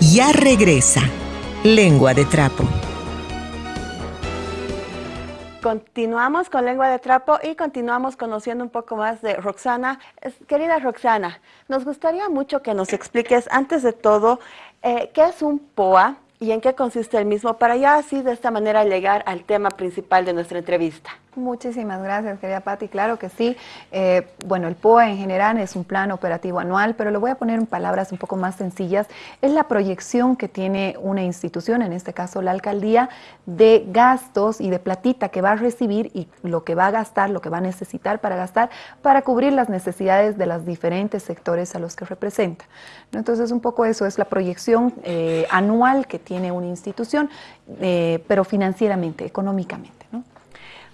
ya regresa. Lengua de Trapo. Continuamos con Lengua de Trapo y continuamos conociendo un poco más de Roxana. Querida Roxana, nos gustaría mucho que nos expliques, antes de todo, eh, qué es un POA y en qué consiste el mismo, para ya así de esta manera llegar al tema principal de nuestra entrevista. Muchísimas gracias, querida Patti. Claro que sí. Eh, bueno, el POA en general es un plan operativo anual, pero lo voy a poner en palabras un poco más sencillas. Es la proyección que tiene una institución, en este caso la alcaldía, de gastos y de platita que va a recibir y lo que va a gastar, lo que va a necesitar para gastar, para cubrir las necesidades de los diferentes sectores a los que representa. Entonces, un poco eso es la proyección eh, anual que tiene una institución, eh, pero financieramente, económicamente.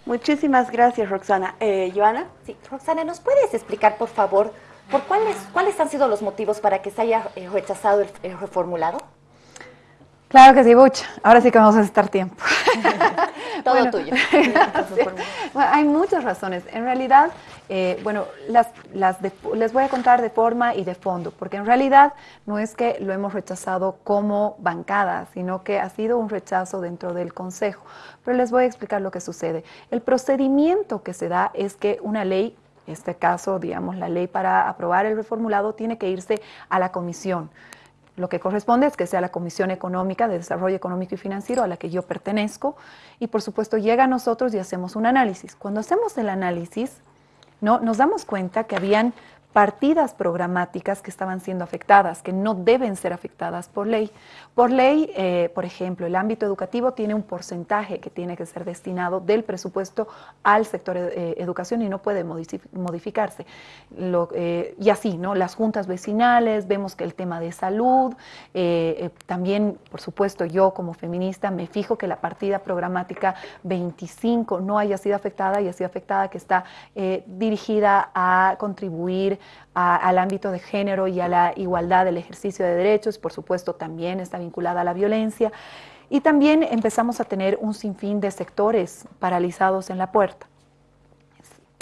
Muchísimas gracias, Roxana. Eh, Joana. Sí, Roxana, ¿nos puedes explicar, por favor, por cuáles, cuáles han sido los motivos para que se haya eh, rechazado el, reformulado? Claro que sí, Buch. Ahora sí que vamos a estar tiempo. Todo tuyo. hay muchas razones. En realidad, eh, bueno, las, las les voy a contar de forma y de fondo, porque en realidad no es que lo hemos rechazado como bancada, sino que ha sido un rechazo dentro del Consejo. Pero les voy a explicar lo que sucede. El procedimiento que se da es que una ley en este caso, digamos, la ley para aprobar el reformulado tiene que irse a la comisión. Lo que corresponde es que sea la Comisión Económica de Desarrollo Económico y Financiero a la que yo pertenezco y por supuesto llega a nosotros y hacemos un análisis. Cuando hacemos el análisis, ¿no? nos damos cuenta que habían partidas programáticas que estaban siendo afectadas, que no deben ser afectadas por ley. Por ley, eh, por ejemplo, el ámbito educativo tiene un porcentaje que tiene que ser destinado del presupuesto al sector eh, educación y no puede modificarse. Eh, y así, ¿no? Las juntas vecinales, vemos que el tema de salud, también, por supuesto, yo como feminista me fijo que la partida programática 25 no haya sido afectada y ha sido afectada, que está dirigida a contribuir al ámbito de género y a la igualdad del ejercicio de derechos, por supuesto también está vinculada a la violencia. Y también empezamos a tener un sinfín de sectores paralizados en la puerta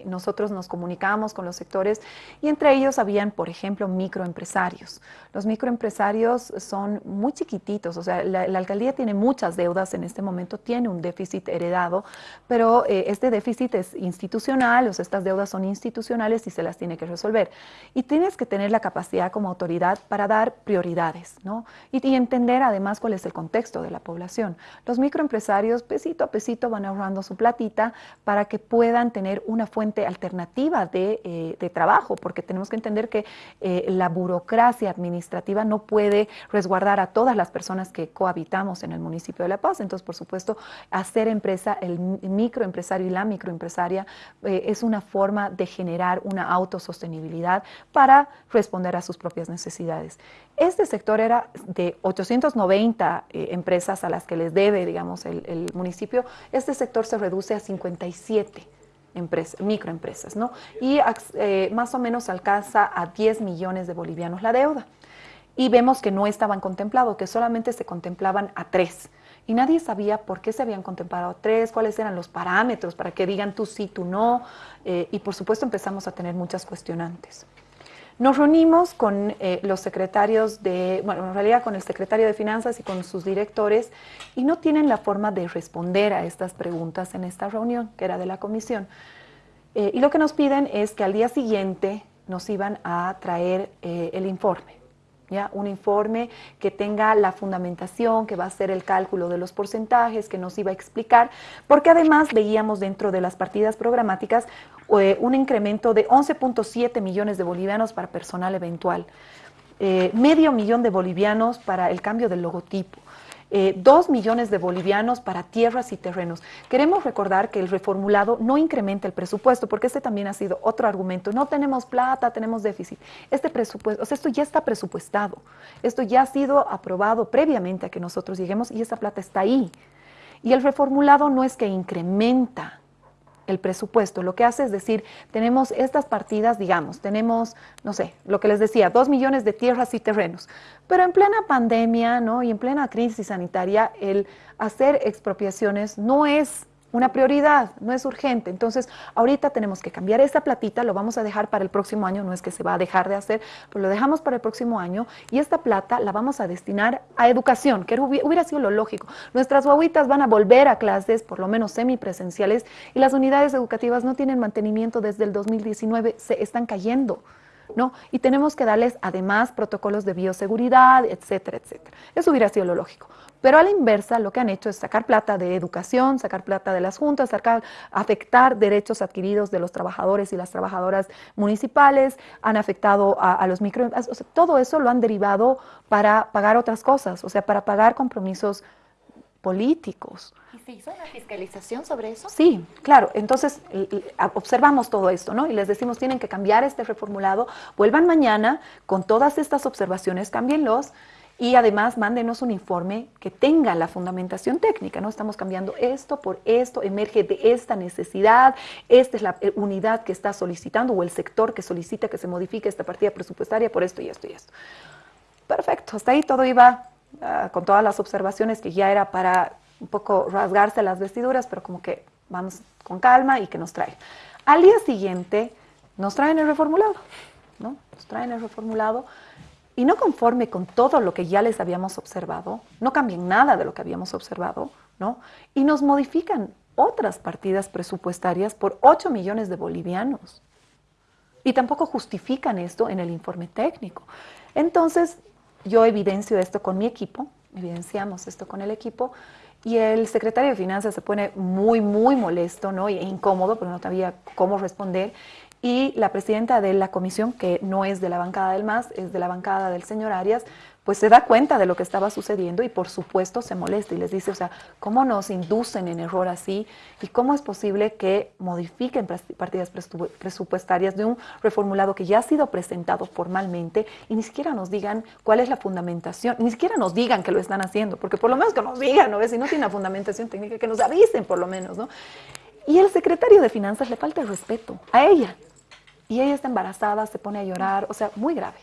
nosotros nos comunicábamos con los sectores y entre ellos habían, por ejemplo, microempresarios. Los microempresarios son muy chiquititos, o sea, la, alcaldía tiene muchas deudas en este momento, tiene un déficit heredado, pero eh, este déficit es institucional, o sea, estas deudas son institucionales y se las tiene que resolver. Y tienes que tener la capacidad como autoridad para dar prioridades, ¿no? Y, y entender además cuál es el contexto de la población. Los microempresarios, pesito a pesito, van ahorrando su platita para que puedan tener una fuente alternativa eh, de, trabajo, porque tenemos que entender que eh, la burocracia administrativa no puede resguardar a todas las personas que cohabitamos en el municipio de La Paz. Entonces, por supuesto, hacer empresa, el microempresario y la microempresaria eh, es una forma de generar una autosostenibilidad para responder a sus propias necesidades. Este sector era de 890 empresas a las que les debe, digamos, el, el municipio. Este sector se reduce a 57 microempresas, ¿no? Y eh, más o menos alcanza a 10 millones de bolivianos la deuda. Y vemos que no estaban contemplados, que solamente se contemplaban a tres. Y nadie sabía por qué se habían contemplado a tres, cuáles eran los parámetros para que digan tú sí, tú no. Eh, y por supuesto empezamos a tener muchas cuestionantes. Nos reunimos con eh, los secretarios de, bueno, en realidad con el secretario de Finanzas y con sus directores y no tienen la forma de responder a estas preguntas en esta reunión, que era de la comisión. Eh, y lo que nos piden es que al día siguiente nos iban a traer eh, el informe. Un informe que tenga la fundamentación, que va a ser el cálculo de los porcentajes, que nos iba a explicar, porque además veíamos dentro de las partidas programáticas eh, un incremento de 11.7 millones de bolivianos para personal eventual, eh, medio millón de bolivianos para el cambio del logotipo. Eh, dos millones de bolivianos para tierras y terrenos. Queremos recordar que el reformulado no incrementa el presupuesto, porque este también ha sido otro argumento. No tenemos plata, tenemos déficit. Este presupuesto, o sea, esto ya está presupuestado. Esto ya ha sido aprobado previamente a que nosotros lleguemos y esa plata está ahí. Y el reformulado no es que incrementa el presupuesto. Lo que hace es decir, tenemos estas partidas, digamos, tenemos, no sé, lo que les decía, dos millones de tierras y terrenos. Pero en plena pandemia, ¿no? Y en plena crisis sanitaria, el hacer expropiaciones no es una prioridad, no es urgente. Entonces, ahorita tenemos que cambiar esa platita, lo vamos a dejar para el próximo año, no es que se va a dejar de hacer, pero lo dejamos para el próximo año y esta plata la vamos a destinar a educación, que hubiera sido lo lógico. Nuestras guaguitas van a volver a clases, por lo menos semipresenciales, y las unidades educativas no tienen mantenimiento desde el 2019, se están cayendo. ¿No? Y tenemos que darles además protocolos de bioseguridad, etcétera, etcétera. Eso hubiera sido lo lógico. Pero a la inversa, lo que han hecho es sacar plata de educación, sacar plata de las juntas, sacar, afectar derechos adquiridos de los trabajadores y las trabajadoras municipales, han afectado a, los micro... todo eso lo han derivado para pagar otras cosas, o sea, para pagar compromisos políticos. ¿Y se hizo una fiscalización sobre eso? Sí, claro. Entonces observamos todo esto, ¿no? Y les decimos, tienen que cambiar este reformulado, vuelvan mañana con todas estas observaciones, cámbienlos y además mándenos un informe que tenga la fundamentación técnica, ¿no? Estamos cambiando esto por esto, emerge de esta necesidad, esta es la eh, unidad que está solicitando o el sector que solicita que se modifique esta partida presupuestaria por esto y esto y esto. Perfecto, hasta ahí todo iba ah, con todas las observaciones que ya era para un poco rasgarse las vestiduras, pero como que vamos con calma y que nos trae. Al día siguiente nos traen el reformulado, ¿no? Nos traen el reformulado y no conforme con todo lo que ya les habíamos observado, no cambian nada de lo que habíamos observado, ¿no? Y nos modifican otras partidas presupuestarias por 8 millones de bolivianos. Y tampoco justifican esto en el informe técnico. Entonces, yo evidencio esto con mi equipo, evidenciamos esto con el equipo, y el secretario de Finanzas se pone muy, muy molesto ¿no? e incómodo porque no sabía cómo responder y la presidenta de la comisión, que no es de la bancada del MAS, es de la bancada del señor Arias, pues se da cuenta de lo que estaba sucediendo y por supuesto se molesta y les dice, o sea, ¿cómo nos inducen en error así? ¿Y cómo es posible que modifiquen partidas presupuestarias de un reformulado que ya ha sido presentado formalmente y ni siquiera nos digan cuál es la fundamentación, ni siquiera nos digan que lo están haciendo, porque por lo menos que nos digan, ¿no? Si no tiene una fundamentación técnica, que nos avisen por lo menos, ¿no? Y el secretario de Finanzas le falta el respeto a ella, y ella está embarazada, se pone a llorar, o sea, muy grave.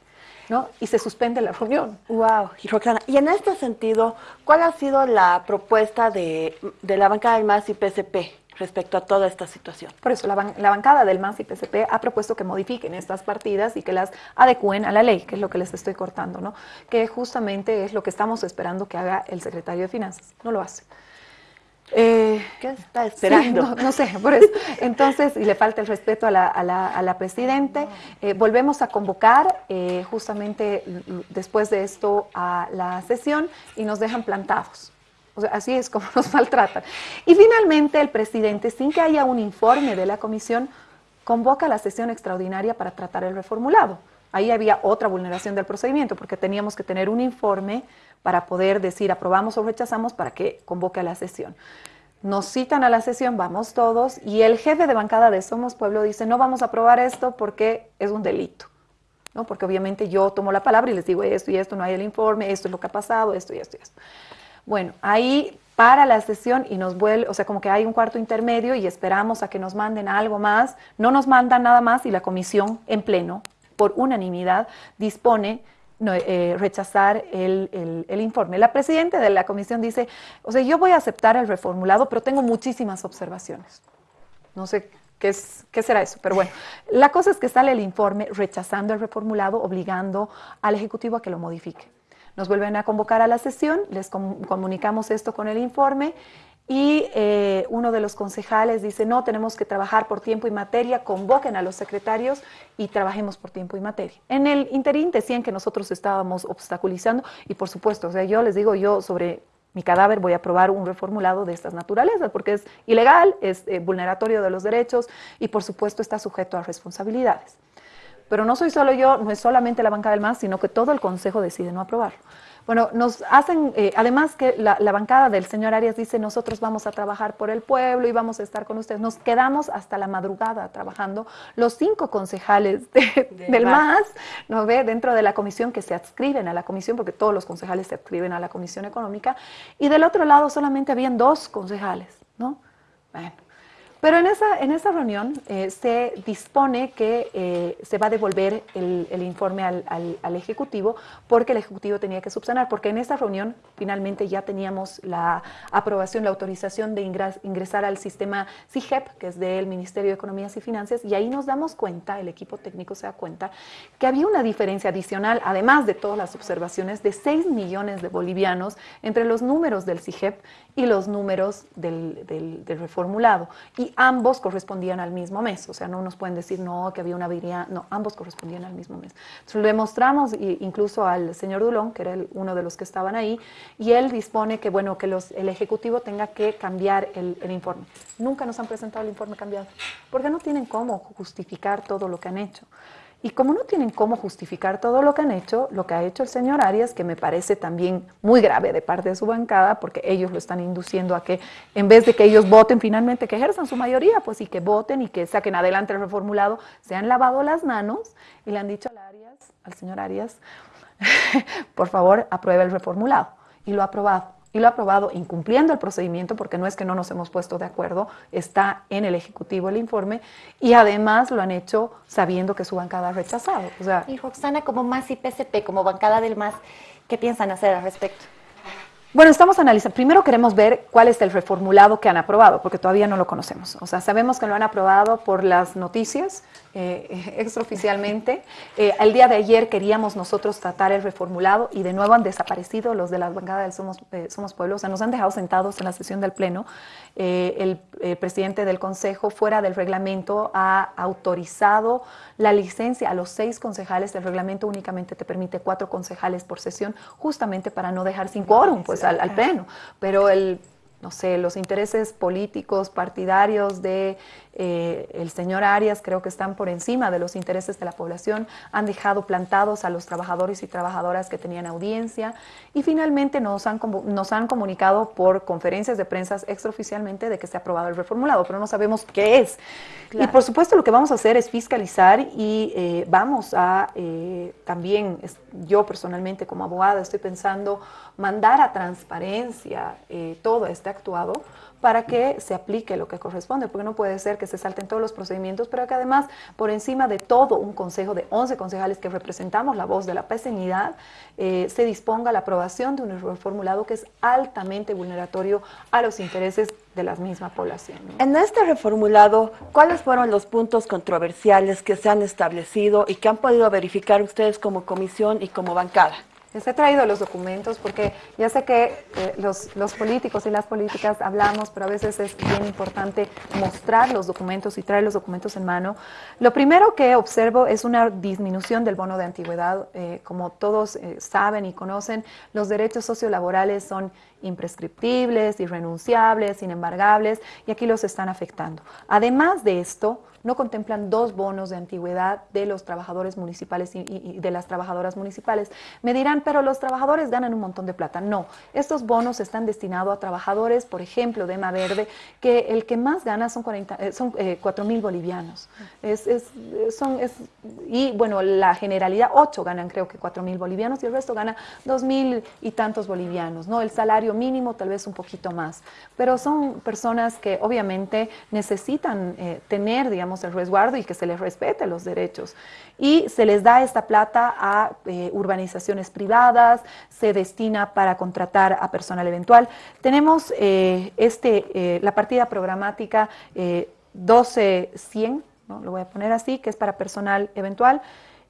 ¿No? Y se suspende la reunión. Wow, y Roxana, y en este sentido, ¿cuál ha sido la propuesta de, la bancada del MAS y PSP respecto a toda esta situación? Por eso, la, bancada del MAS y PSP ha propuesto que modifiquen estas partidas y que las adecúen a la ley, que es lo que les estoy cortando, ¿no? Que justamente es lo que estamos esperando que haga el secretario de Finanzas. No lo hace. Eh, ¿Qué está esperando? no, sé, por eso. Entonces, y le falta el respeto a la, a la, a la Presidente, eh, volvemos a convocar eh, justamente después de esto a la sesión y nos dejan plantados. O sea, así es como nos maltratan. Y finalmente el presidente, sin que haya un informe de la comisión, convoca la sesión extraordinaria para tratar el reformulado. Ahí había otra vulneración del procedimiento, porque teníamos que tener un informe para poder decir aprobamos o rechazamos para que convoque a la sesión. Nos citan a la sesión, vamos todos, y el jefe de bancada de Somos Pueblo dice, no vamos a aprobar esto porque es un delito. ¿no? Porque obviamente yo tomo la palabra y les digo esto y esto, no hay el informe, esto es lo que ha pasado, esto y esto y esto. Bueno, ahí para la sesión y nos vuelve, o sea, como que hay un cuarto intermedio y esperamos a que nos manden algo más. No nos mandan nada más y la comisión en pleno, por unanimidad, dispone eh, rechazar el, informe. La presidenta de la comisión dice, o sea, yo voy a aceptar el reformulado, pero tengo muchísimas observaciones. No sé qué, es, qué será eso, pero bueno, la cosa es que sale el informe rechazando el reformulado, obligando al Ejecutivo a que lo modifique. Nos vuelven a convocar a la sesión, les comunicamos esto con el informe y eh, uno de los concejales dice, no, tenemos que trabajar por tiempo y materia, convoquen a los secretarios y trabajemos por tiempo y materia. En el interín decían que nosotros estábamos obstaculizando y por supuesto, o sea, yo les digo, yo sobre mi cadáver voy a aprobar un reformulado de estas naturalezas porque es ilegal, es eh, vulneratorio de los derechos y por supuesto está sujeto a responsabilidades. Pero no soy solo yo, no es solamente la banca del MAS, sino que todo el Consejo decide no aprobarlo. Bueno, nos hacen, eh, además que la, bancada del señor Arias dice, nosotros vamos a trabajar por el pueblo y vamos a estar con ustedes. Nos quedamos hasta la madrugada trabajando. Los cinco concejales del MAS, ¿no ve? Dentro de la comisión que se adscriben a la comisión, porque todos los concejales se adscriben a la comisión económica. Y del otro lado solamente habían dos concejales, ¿no? Bueno. Pero en esa, en esa reunión eh, se dispone que eh, se va a devolver el, informe al, al, al, Ejecutivo porque el Ejecutivo tenía que subsanar, porque en esa reunión finalmente ya teníamos la aprobación, la autorización de ingres, ingresar al sistema CIGEP, que es del Ministerio de Economías y Finanzas, y ahí nos damos cuenta, el equipo técnico se da cuenta, que había una diferencia adicional, además de todas las observaciones, de 6 millones de bolivianos entre los números del CIGEP y los números del, del, del reformulado. Y ambos correspondían al mismo mes, o sea, no nos pueden decir no, que había una virilidad, no, ambos correspondían al mismo mes. Entonces, le mostramos incluso al señor Dulón, que era el, uno de los que estaban ahí, y él dispone que, bueno, que los, el Ejecutivo tenga que cambiar el, el informe. Nunca nos han presentado el informe cambiado, porque no tienen cómo justificar todo lo que han hecho. Y como no tienen cómo justificar todo lo que han hecho, lo que ha hecho el señor Arias, que me parece también muy grave de parte de su bancada, porque ellos lo están induciendo a que en vez de que ellos voten finalmente, que ejerzan su mayoría, pues y que voten y que saquen adelante el reformulado, se han lavado las manos y le han dicho al Arias, al señor Arias, por favor, apruebe el reformulado. Y lo ha aprobado y lo ha aprobado incumpliendo el procedimiento, porque no es que no nos hemos puesto de acuerdo, está en el Ejecutivo el informe, y además lo han hecho sabiendo que su bancada ha rechazado. O sea, y Roxana, como MAS y PSP, como bancada del MAS, ¿qué piensan hacer al respecto? Bueno, estamos analizando. Primero queremos ver cuál es el reformulado que han aprobado, porque todavía no lo conocemos. O sea, sabemos que lo han aprobado por las noticias, eh, extraoficialmente. Eh, el día de ayer queríamos nosotros tratar el reformulado y de nuevo han desaparecido los de la bancada del Somos, eh, Somos Pueblo. O sea, nos han dejado sentados en la sesión del Pleno. Eh, el eh, presidente del Consejo, fuera del reglamento, ha autorizado la licencia a los seis concejales. El reglamento únicamente te permite cuatro concejales por sesión, justamente para no dejar sin quórum pues, al, al Pleno. Pero el no sé, los intereses políticos, partidarios de eh, el señor Arias creo que están por encima de los intereses de la población, han dejado plantados a los trabajadores y trabajadoras que tenían audiencia y finalmente nos han, nos han comunicado por conferencias de prensa extraoficialmente de que se ha aprobado el reformulado, pero no sabemos qué es. Claro. Y por supuesto lo que vamos a hacer es fiscalizar y eh, vamos a eh, también, yo personalmente como abogada estoy pensando mandar a transparencia todo este actuado para que se aplique lo que corresponde, porque no puede ser que se salten todos los procedimientos, pero que además, por encima de todo un consejo de 11 concejales que representamos la voz de la peseñidad, eh, se disponga la aprobación de un reformulado que es altamente vulneratorio a los intereses de la misma población. En este reformulado, ¿cuáles fueron los puntos controversiales que se han establecido y que han podido verificar ustedes como comisión y como bancada? Les he traído los documentos porque ya sé que eh, los, los, políticos y las políticas hablamos, pero a veces es bien importante mostrar los documentos y traer los documentos en mano. Lo primero que observo es una disminución del bono de antigüedad. Eh, como todos eh, saben y conocen, los derechos sociolaborales son imprescriptibles, irrenunciables, inembargables, y aquí los están afectando. Además de esto, no contemplan dos bonos de antigüedad de los trabajadores municipales y, y, de las trabajadoras municipales. Me dirán, pero los trabajadores ganan un montón de plata. No, estos bonos están destinados a trabajadores, por ejemplo, de EMA Verde, que el que más gana son, 40, eh, son eh, 4 mil bolivianos. Es, es, son, es, y bueno, la generalidad, 8 ganan creo que 4 mil bolivianos y el resto gana 2 mil y tantos bolivianos. ¿no? El salario mínimo tal vez un poquito más, pero son personas que obviamente necesitan eh, tener, digamos, el resguardo y que se les respete los derechos. Y se les da esta plata a eh, urbanizaciones privadas, se destina para contratar a personal eventual. Tenemos eh, este, eh, la partida programática 12100, ¿no? lo voy a poner así, que es para personal eventual.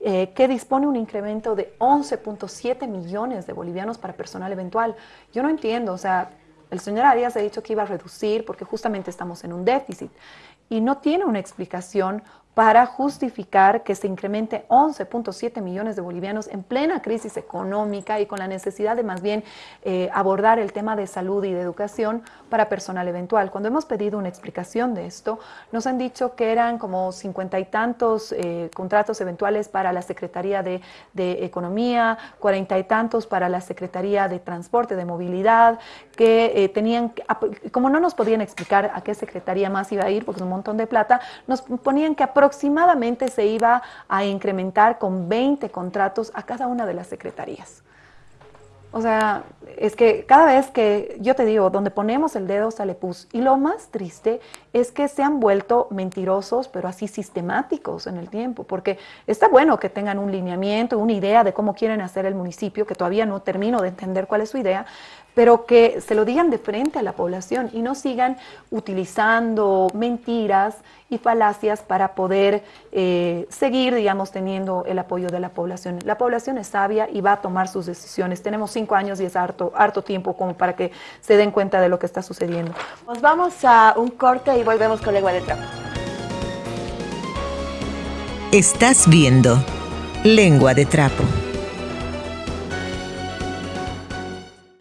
Que dispone un incremento de 11.7 millones de bolivianos para personal eventual. Yo no entiendo, o sea, el señor Arias ha dicho que iba a reducir porque justamente estamos en un déficit y no tiene una explicación para justificar que se incremente 11.7 millones de bolivianos en plena crisis económica y con la necesidad de más bien eh, abordar el tema de salud y de educación para personal eventual. Cuando hemos pedido una explicación de esto, nos han dicho que eran como cincuenta y tantos eh, contratos eventuales para la Secretaría de, de Economía, cuarenta y tantos para la Secretaría de Transporte, de Movilidad, que eh, tenían, como no nos podían explicar a qué secretaría más iba a ir, porque es un montón de plata, nos ponían que aproximadamente se iba a incrementar con 20 contratos a cada una de las secretarías. O sea, es que cada vez que yo te digo, donde ponemos el dedo sale pus. Y lo más triste es que se han vuelto mentirosos, pero así sistemáticos en el tiempo, porque está bueno que tengan un lineamiento, una idea de cómo quieren hacer el municipio, que todavía no termino de entender cuál es su idea, pero que se lo digan de frente a la población y no sigan utilizando mentiras y falacias para poder eh, seguir, digamos, teniendo el apoyo de la población. La población es sabia y va a tomar sus decisiones. Tenemos cinco años y es harto, harto tiempo como para que se den cuenta de lo que está sucediendo. Nos vamos a un corte y volvemos con Lengua de Trapo. Estás viendo Lengua de Trapo.